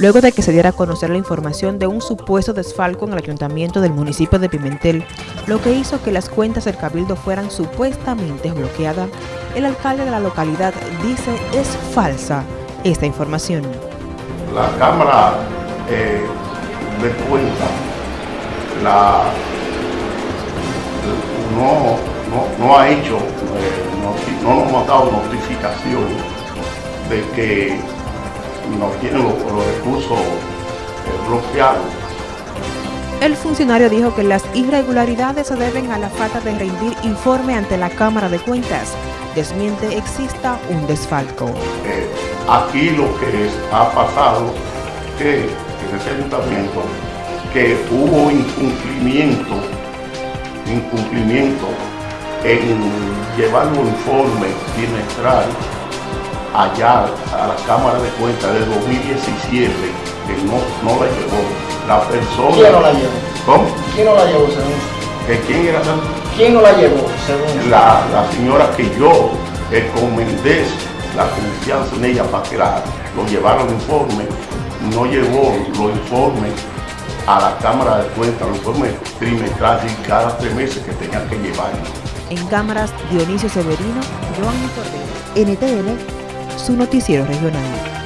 luego de que se diera a conocer la información de un supuesto desfalco en el ayuntamiento del municipio de Pimentel, lo que hizo que las cuentas del cabildo fueran supuestamente bloqueadas. El alcalde de la localidad dice es falsa esta información. La Cámara eh, de Cuenta la, no, no, no ha hecho, eh, no, no nos ha dado notificación de que no tienen los, los recursos eh, bloqueados. El funcionario dijo que las irregularidades se deben a la falta de rendir informe ante la Cámara de Cuentas. Desmiente exista un desfalco. Eh, aquí lo que es, ha pasado que en ese ayuntamiento que hubo incumplimiento, incumplimiento en llevar un informe trimestral allá a la Cámara de Cuentas de 2017, que no, no la llevó. La persona... ¿Quién no la llevó? ¿Cómo? ¿Quién no la llevó, ¿Quién era? ¿Quién no la llevó, según? La, la señora que yo recomendé la confianza en ella para que la, lo llevara el informe, no llevó los informes a la Cámara de Cuentas, los informes trimestrales y cada tres meses que tenía que llevar. En cámaras, Dionisio Severino, Joan Cordero, NTN, su noticiero regional.